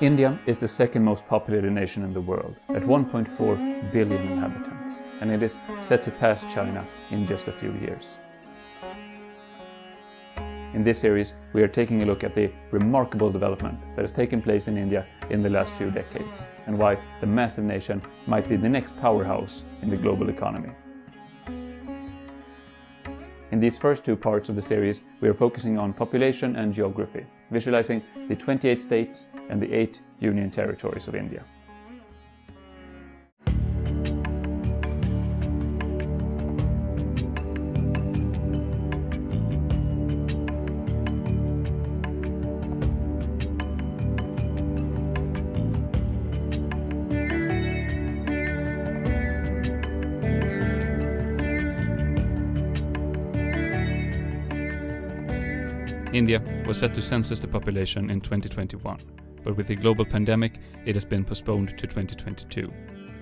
India is the second most populated nation in the world, at 1.4 billion inhabitants, and it is set to pass China in just a few years. In this series, we are taking a look at the remarkable development that has taken place in India in the last few decades, and why the massive nation might be the next powerhouse in the global economy. In these first two parts of the series, we are focusing on population and geography, visualizing the 28 states and the 8 union territories of India. India was set to census the population in 2021, but with the global pandemic, it has been postponed to 2022.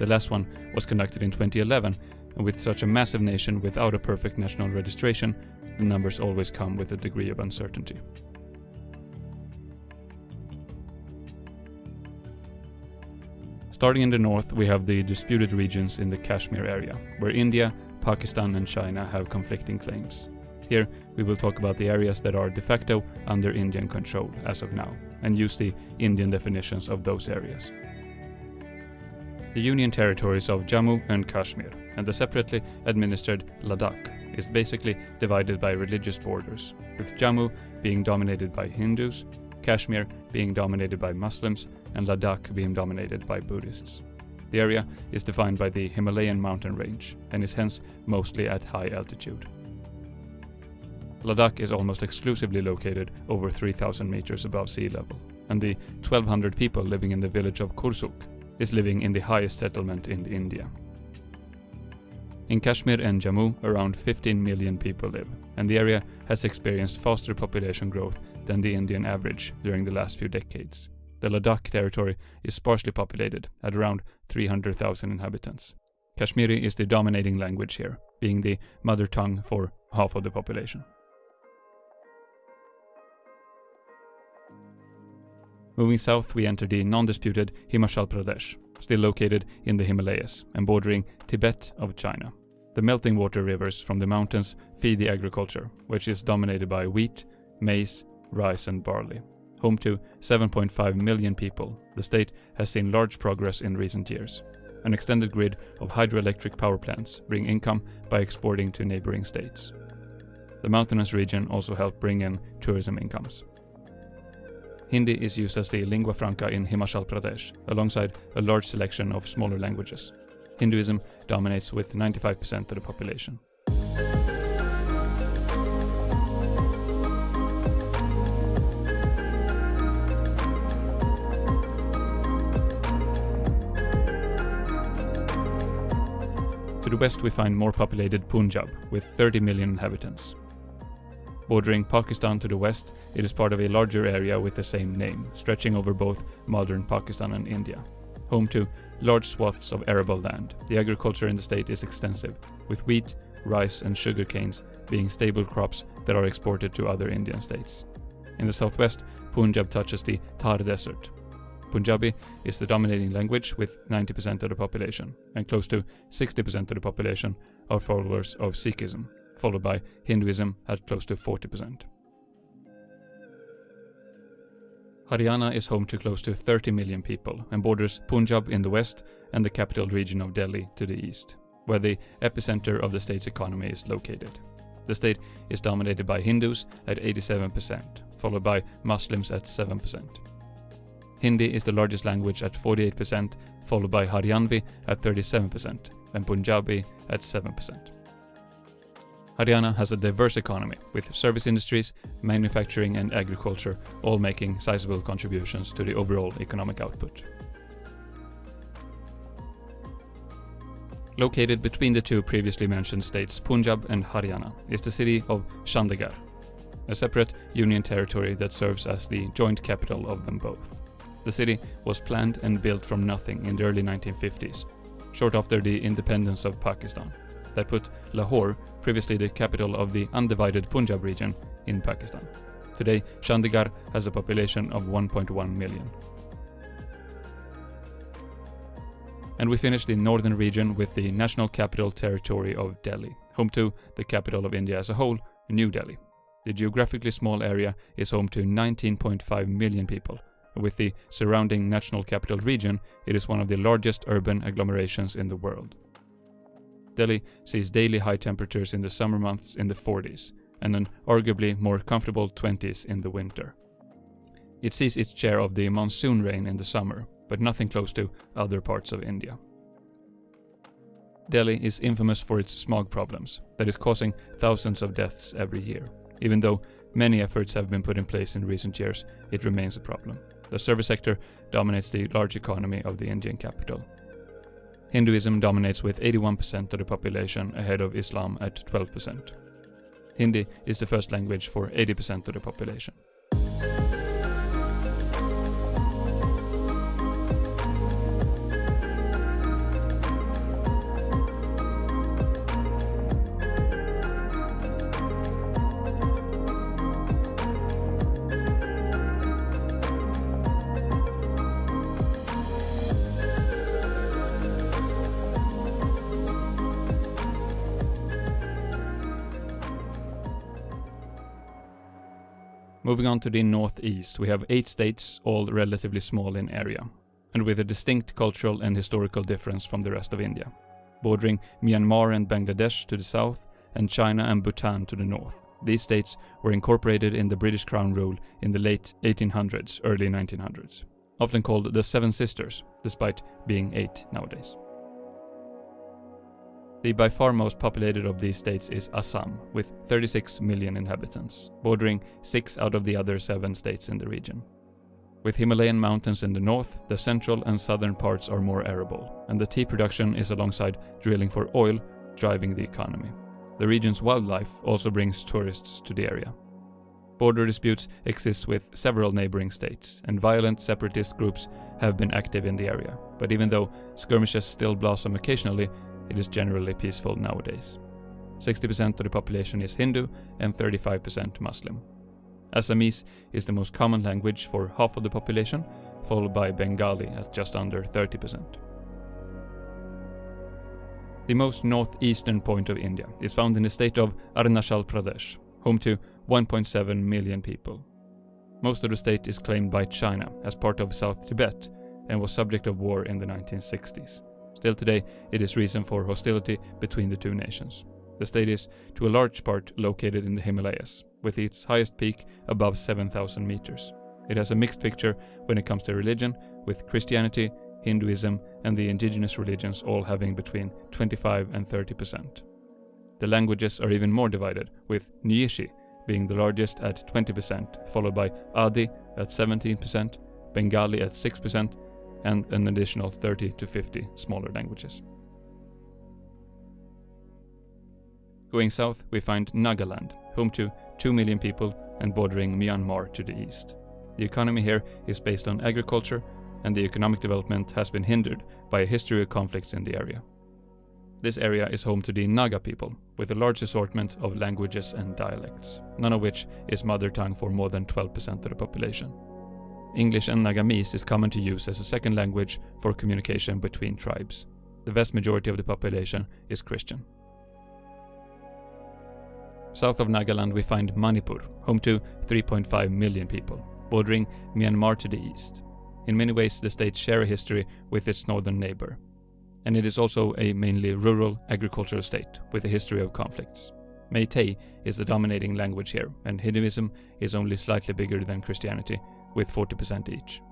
The last one was conducted in 2011, and with such a massive nation without a perfect national registration, the numbers always come with a degree of uncertainty. Starting in the north, we have the disputed regions in the Kashmir area, where India, Pakistan and China have conflicting claims. Here, we will talk about the areas that are de facto under Indian control as of now, and use the Indian definitions of those areas. The Union territories of Jammu and Kashmir and the separately administered Ladakh is basically divided by religious borders, with Jammu being dominated by Hindus, Kashmir being dominated by Muslims, and Ladakh being dominated by Buddhists. The area is defined by the Himalayan mountain range and is hence mostly at high altitude. Ladakh is almost exclusively located over 3000 meters above sea level, and the 1200 people living in the village of Korzok is living in the highest settlement in India. In Kashmir and Jammu, around 15 million people live, and the area has experienced faster population growth than the Indian average during the last few decades. The Ladakh territory is sparsely populated, at around 300,000 inhabitants. Kashmiri is the dominating language here, being the mother tongue for half of the population. Moving south, we enter the non-disputed Himachal Pradesh, still located in the Himalayas and bordering Tibet of China. The melting water rivers from the mountains feed the agriculture, which is dominated by wheat, maize, rice and barley. Home to 7.5 million people, the state has seen large progress in recent years. An extended grid of hydroelectric power plants bring income by exporting to neighboring states. The mountainous region also help bring in tourism incomes. Hindi is used as the lingua franca in Himachal Pradesh, alongside a large selection of smaller languages. Hinduism dominates with 95% of the population. To the west we find more populated Punjab, with 30 million inhabitants. Bordering Pakistan to the west, it is part of a larger area with the same name, stretching over both modern Pakistan and India. Home to large swaths of arable land, the agriculture in the state is extensive, with wheat, rice and sugar canes being staple crops that are exported to other Indian states. In the southwest, Punjab touches the Thar Desert. Punjabi is the dominating language with 90% of the population, and close to 60% of the population are followers of Sikhism followed by Hinduism at close to 40%. Haryana is home to close to 30 million people and borders Punjab in the west and the capital region of Delhi to the east, where the epicenter of the state's economy is located. The state is dominated by Hindus at 87%, followed by Muslims at 7%. Hindi is the largest language at 48%, followed by Haryanvi at 37%, and Punjabi at 7%. Haryana has a diverse economy, with service industries, manufacturing and agriculture all making sizable contributions to the overall economic output. Located between the two previously mentioned states Punjab and Haryana is the city of Chandigarh, a separate union territory that serves as the joint capital of them both. The city was planned and built from nothing in the early 1950s, short after the independence of Pakistan that put Lahore, previously the capital of the undivided Punjab region, in Pakistan. Today, Chandigarh has a population of 1.1 million. And we finish the northern region with the national capital territory of Delhi, home to the capital of India as a whole, New Delhi. The geographically small area is home to 19.5 million people. With the surrounding national capital region, it is one of the largest urban agglomerations in the world. Delhi sees daily high temperatures in the summer months in the 40s, and an arguably more comfortable 20s in the winter. It sees its share of the monsoon rain in the summer, but nothing close to other parts of India. Delhi is infamous for its smog problems, that is causing thousands of deaths every year. Even though many efforts have been put in place in recent years, it remains a problem. The service sector dominates the large economy of the Indian capital. Hinduism dominates with 81% of the population ahead of Islam at 12%. Hindi is the first language for 80% of the population. Moving on to the northeast, we have eight states, all relatively small in area, and with a distinct cultural and historical difference from the rest of India, bordering Myanmar and Bangladesh to the south, and China and Bhutan to the north. These states were incorporated in the British Crown rule in the late 1800s, early 1900s, often called the Seven Sisters, despite being eight nowadays. The by far most populated of these states is Assam, with 36 million inhabitants, bordering six out of the other seven states in the region. With Himalayan mountains in the north, the central and southern parts are more arable, and the tea production is alongside drilling for oil driving the economy. The region's wildlife also brings tourists to the area. Border disputes exist with several neighboring states, and violent separatist groups have been active in the area. But even though skirmishes still blossom occasionally, it is generally peaceful nowadays. 60% of the population is Hindu and 35% Muslim. Assamese is the most common language for half of the population, followed by Bengali at just under 30%. The most northeastern point of India is found in the state of Arunachal Pradesh, home to 1.7 million people. Most of the state is claimed by China as part of South Tibet and was subject of war in the 1960s. Still today, it is reason for hostility between the two nations. The state is, to a large part, located in the Himalayas, with its highest peak above 7,000 meters. It has a mixed picture when it comes to religion, with Christianity, Hinduism, and the indigenous religions all having between 25 and 30 percent. The languages are even more divided, with Nyingshi being the largest at 20%, followed by Adi at 17%, Bengali at 6%, and an additional 30 to 50 smaller languages. Going south, we find Nagaland, home to 2 million people and bordering Myanmar to the east. The economy here is based on agriculture, and the economic development has been hindered by a history of conflicts in the area. This area is home to the Naga people, with a large assortment of languages and dialects, none of which is mother tongue for more than 12% of the population. English and Nagamese is common to use as a second language for communication between tribes. The vast majority of the population is Christian. South of Nagaland we find Manipur, home to 3.5 million people, bordering Myanmar to the east. In many ways the state share a history with its northern neighbor. And it is also a mainly rural agricultural state with a history of conflicts. Meitei is the dominating language here, and Hinduism is only slightly bigger than Christianity, with 40% each.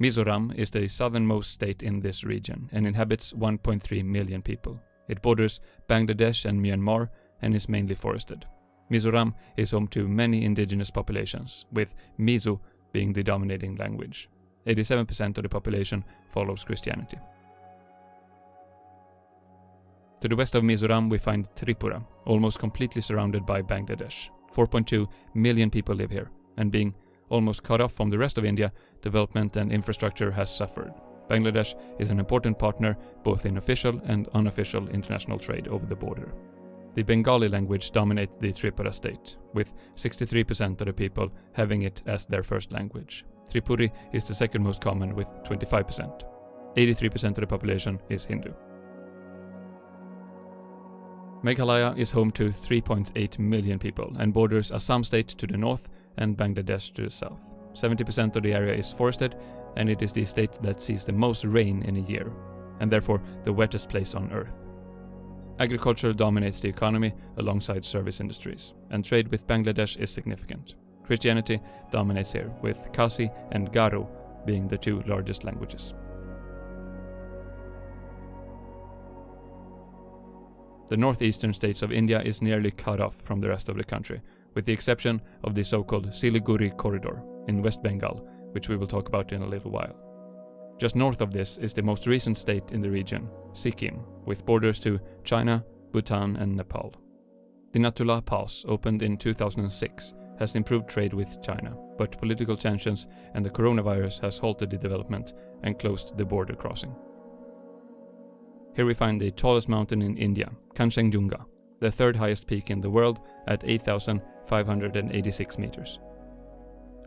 Mizoram is the southernmost state in this region and inhabits 1.3 million people. It borders Bangladesh and Myanmar and is mainly forested. Mizoram is home to many indigenous populations, with Mizo being the dominating language. 87% of the population follows Christianity. To the west of Mizoram we find Tripura, almost completely surrounded by Bangladesh. 4.2 million people live here, and being almost cut off from the rest of India, development and infrastructure has suffered. Bangladesh is an important partner both in official and unofficial international trade over the border. The Bengali language dominates the Tripura state, with 63% of the people having it as their first language. Tripuri is the second most common with 25%. 83% of the population is Hindu. Meghalaya is home to 3.8 million people and borders Assam state to the north and Bangladesh to the south. 70% of the area is forested and it is the state that sees the most rain in a year, and therefore the wettest place on earth. Agriculture dominates the economy alongside service industries, and trade with Bangladesh is significant. Christianity dominates here, with Khasi and Garo being the two largest languages. The northeastern states of India is nearly cut off from the rest of the country, with the exception of the so-called Siliguri corridor in West Bengal, which we will talk about in a little while. Just north of this is the most recent state in the region, Sikkim, with borders to China, Bhutan and Nepal. The Nathu La Pass, opened in 2006, has improved trade with China, but political tensions and the coronavirus has halted the development and closed the border crossing. Here we find the tallest mountain in India, Kanchenjunga, the third highest peak in the world at 8,586 meters.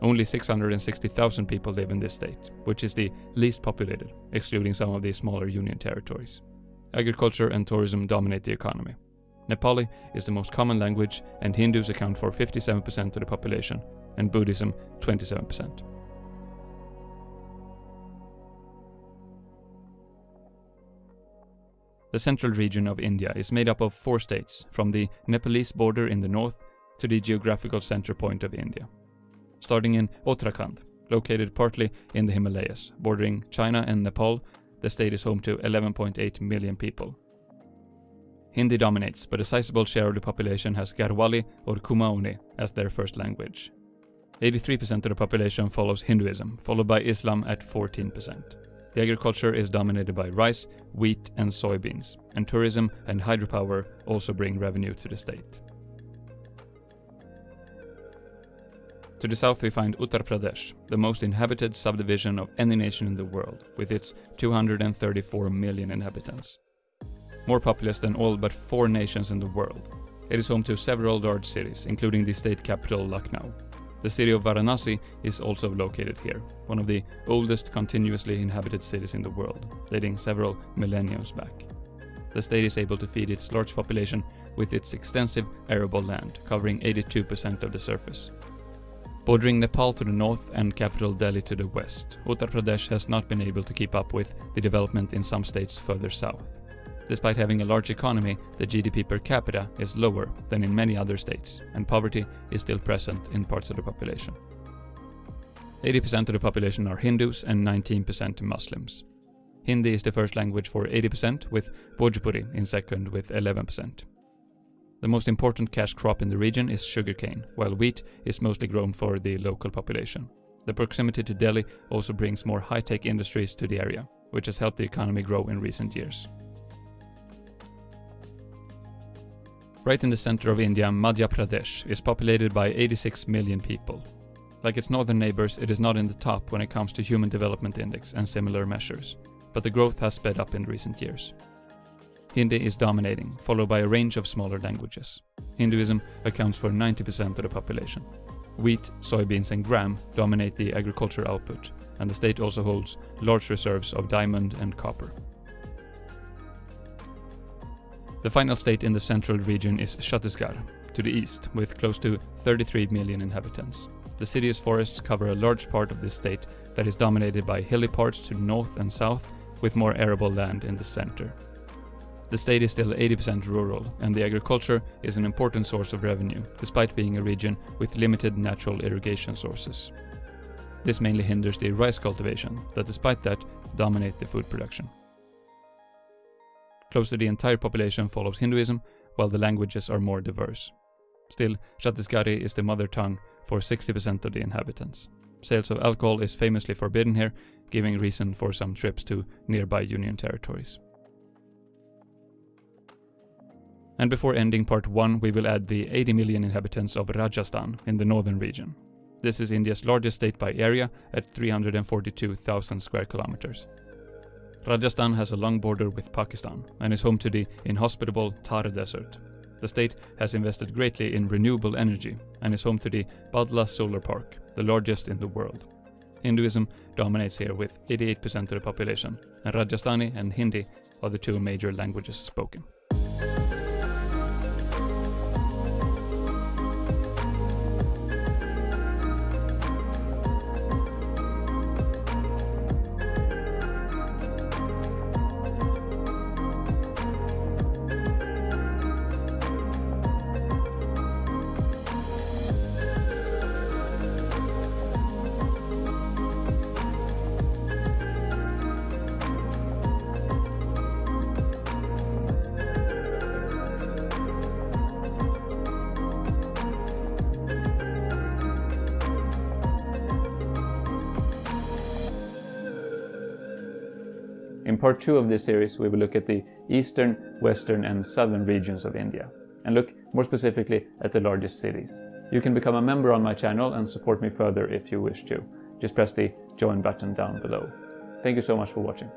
Only 660,000 people live in this state, which is the least populated, excluding some of the smaller union territories. Agriculture and tourism dominate the economy. Nepali is the most common language, and Hindus account for 57% of the population, and Buddhism 27%. The central region of India is made up of four states, from the Nepalese border in the north to the geographical center point of India. Starting in Uttarakhand, located partly in the Himalayas, bordering China and Nepal, the state is home to 11.8 million people. Hindi dominates, but a sizable share of the population has Garhwali or Kumaoni as their first language. 83% of the population follows Hinduism, followed by Islam at 14%. The agriculture is dominated by rice, wheat and soybeans, and tourism and hydropower also bring revenue to the state. To the south we find Uttar Pradesh, the most inhabited subdivision of any nation in the world, with its 234 million inhabitants. More populous than all but four nations in the world. It is home to several large cities, including the state capital Lucknow, the city of Varanasi is also located here, one of the oldest continuously inhabited cities in the world, dating several millenniums back. The state is able to feed its large population with its extensive arable land, covering 82% of the surface. Bordering Nepal to the north and capital Delhi to the west, Uttar Pradesh has not been able to keep up with the development in some states further south. Despite having a large economy, the GDP per capita is lower than in many other states, and poverty is still present in parts of the population. 80% of the population are Hindus and 19% Muslims. Hindi is the first language for 80%, with Bhojpuri in second with 11%. The most important cash crop in the region is sugarcane, while wheat is mostly grown for the local population. The proximity to Delhi also brings more high-tech industries to the area, which has helped the economy grow in recent years. Right in the center of India, Madhya Pradesh is populated by 86 million people. Like its northern neighbors, it is not in the top when it comes to Human Development Index and similar measures, but the growth has sped up in recent years. Hindi is dominating, followed by a range of smaller languages. Hinduism accounts for 90% of the population. Wheat, soybeans and gram dominate the agriculture output, and the state also holds large reserves of diamond and copper. The final state in the central region is Chhattisgarh, to the east, with close to 33 million inhabitants. The city's forests cover a large part of this state that is dominated by hilly parts to north and south, with more arable land in the center. The state is still 80% rural, and the agriculture is an important source of revenue, despite being a region with limited natural irrigation sources. This mainly hinders the rice cultivation, that despite that, dominate the food production. Close to the entire population follows Hinduism, while the languages are more diverse. Still, Chhattisgarhi is the mother tongue for 60% of the inhabitants. Sales of alcohol is famously forbidden here, giving reason for some trips to nearby Union territories. And before ending part 1, we will add the 80 million inhabitants of Rajasthan in the northern region. This is India's largest state by area at 342,000 square kilometers. Rajasthan has a long border with Pakistan and is home to the inhospitable Thar Desert. The state has invested greatly in renewable energy and is home to the Bhadla Solar Park, the largest in the world. Hinduism dominates here with 88% of the population, and Rajasthani and Hindi are the two major languages spoken. Part 2 of this series we will look at the eastern, western and southern regions of India and look more specifically at the largest cities. You can become a member on my channel and support me further if you wish to. Just press the join button down below. Thank you so much for watching.